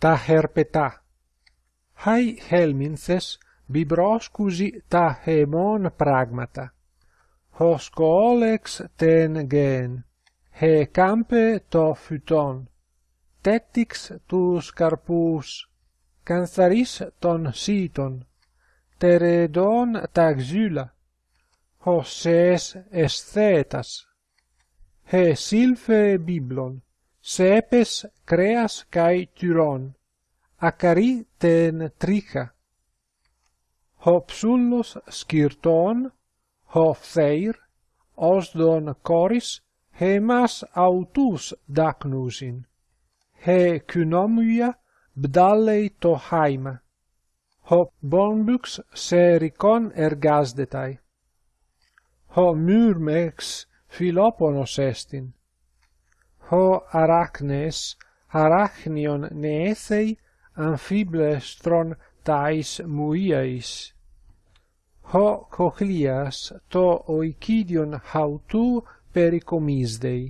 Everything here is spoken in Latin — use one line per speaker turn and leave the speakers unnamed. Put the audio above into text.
τα χερπετά. Χάι χέλμινθες βιμπρόσκουζι τα χεμόν πράγματα. Χος κόλεξ τεν γέν, χε κάμπε το φυτόν. Τέτοιξ τους καρπούς, κανθαρίς των σύτων. Τερεδόν τα ξύλα, χωσές εσθέτας. Χε σύλφε βίμπλον. Sepes creas kai tyron, acari ten tricha. Ho psullos skirton, ho their, osdon coris, hemas autus dacnusin. He kynomuia bdallei to haima. Ho bonbux sericon ergasdetai. Ho myrmex filoponos estin ho arachnes arachnion neethei amphiblestron tais muiais. ho cochlias to oikidion hautou pericomisdei